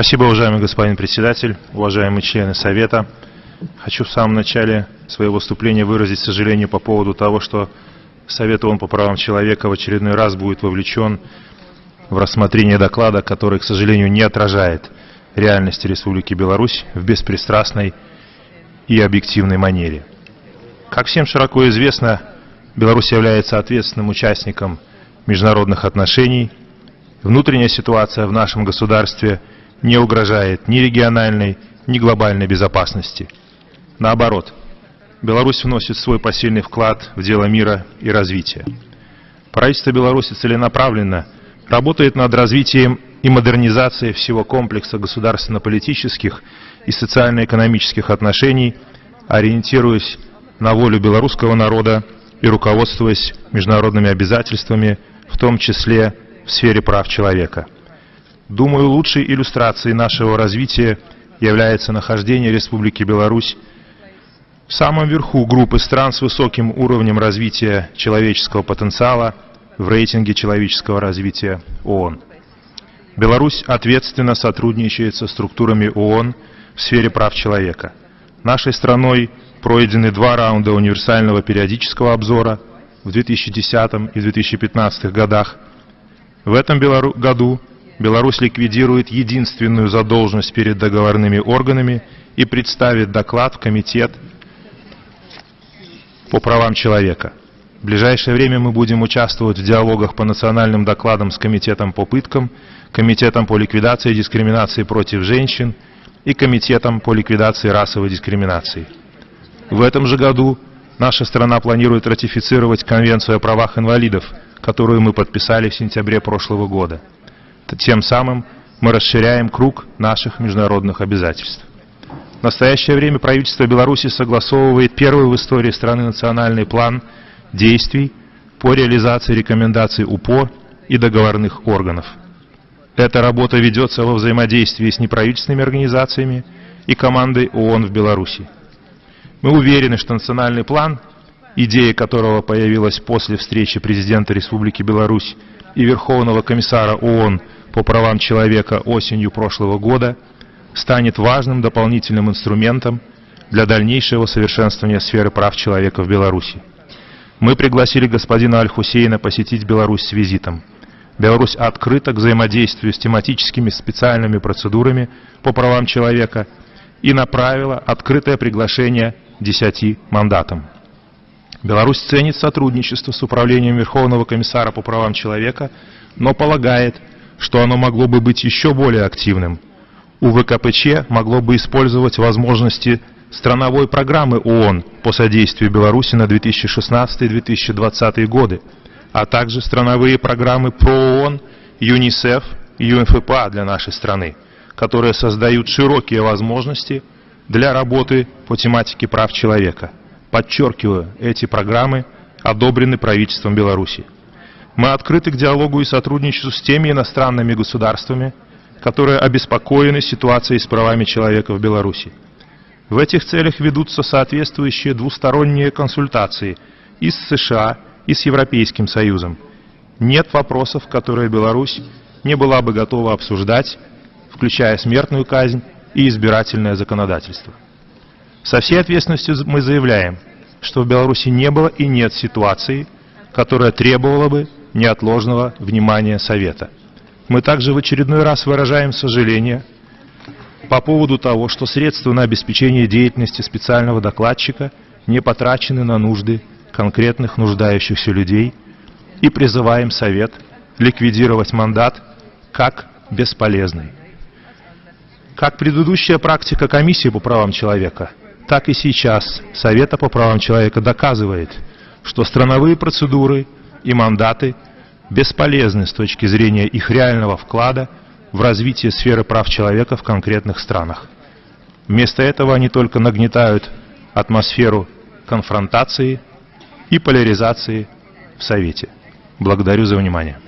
Спасибо, уважаемый господин председатель, уважаемые члены Совета. Хочу в самом начале своего выступления выразить сожаление по поводу того, что Совет ООН по правам человека в очередной раз будет вовлечен в рассмотрение доклада, который, к сожалению, не отражает реальности Республики Беларусь в беспристрастной и объективной манере. Как всем широко известно, Беларусь является ответственным участником международных отношений. Внутренняя ситуация в нашем государстве не угрожает ни региональной, ни глобальной безопасности. Наоборот, Беларусь вносит свой посильный вклад в дело мира и развития. Правительство Беларуси целенаправленно работает над развитием и модернизацией всего комплекса государственно-политических и социально-экономических отношений, ориентируясь на волю белорусского народа и руководствуясь международными обязательствами, в том числе в сфере прав человека. Думаю, лучшей иллюстрацией нашего развития является нахождение Республики Беларусь в самом верху группы стран с высоким уровнем развития человеческого потенциала в рейтинге человеческого развития ООН. Беларусь ответственно сотрудничает со структурами ООН в сфере прав человека. Нашей страной пройдены два раунда универсального периодического обзора в 2010 и 2015 годах. В этом году Беларусь ликвидирует единственную задолженность перед договорными органами и представит доклад в Комитет по правам человека. В ближайшее время мы будем участвовать в диалогах по национальным докладам с Комитетом по пыткам, Комитетом по ликвидации дискриминации против женщин и Комитетом по ликвидации расовой дискриминации. В этом же году наша страна планирует ратифицировать Конвенцию о правах инвалидов, которую мы подписали в сентябре прошлого года. Тем самым мы расширяем круг наших международных обязательств. В настоящее время правительство Беларуси согласовывает первый в истории страны национальный план действий по реализации рекомендаций УПО и договорных органов. Эта работа ведется во взаимодействии с неправительственными организациями и командой ООН в Беларуси. Мы уверены, что национальный план, идея которого появилась после встречи президента Республики Беларусь и Верховного комиссара ООН по правам человека осенью прошлого года, станет важным дополнительным инструментом для дальнейшего совершенствования сферы прав человека в Беларуси. Мы пригласили господина Аль-Хусейна посетить Беларусь с визитом. Беларусь открыта к взаимодействию с тематическими специальными процедурами по правам человека и направила открытое приглашение десяти мандатам. Беларусь ценит сотрудничество с Управлением Верховного комиссара по правам человека, но полагает, что оно могло бы быть еще более активным. УВКПЧ могло бы использовать возможности страновой программы ООН по содействию Беларуси на 2016-2020 годы, а также страновые программы ПРООН, ЮНИСЕФ и ЮНФПА для нашей страны, которые создают широкие возможности для работы по тематике прав человека. Подчеркиваю, эти программы одобрены правительством Беларуси. Мы открыты к диалогу и сотрудничеству с теми иностранными государствами, которые обеспокоены ситуацией с правами человека в Беларуси. В этих целях ведутся соответствующие двусторонние консультации и с США, и с Европейским Союзом. Нет вопросов, которые Беларусь не была бы готова обсуждать, включая смертную казнь и избирательное законодательство. Со всей ответственностью мы заявляем, что в Беларуси не было и нет ситуации, которая требовала бы неотложного внимания Совета. Мы также в очередной раз выражаем сожаление по поводу того, что средства на обеспечение деятельности специального докладчика не потрачены на нужды конкретных нуждающихся людей и призываем Совет ликвидировать мандат как бесполезный. Как предыдущая практика Комиссии по правам человека, так и сейчас Совета по правам человека доказывает, что страновые процедуры и мандаты бесполезны с точки зрения их реального вклада в развитие сферы прав человека в конкретных странах. Вместо этого они только нагнетают атмосферу конфронтации и поляризации в Совете. Благодарю за внимание.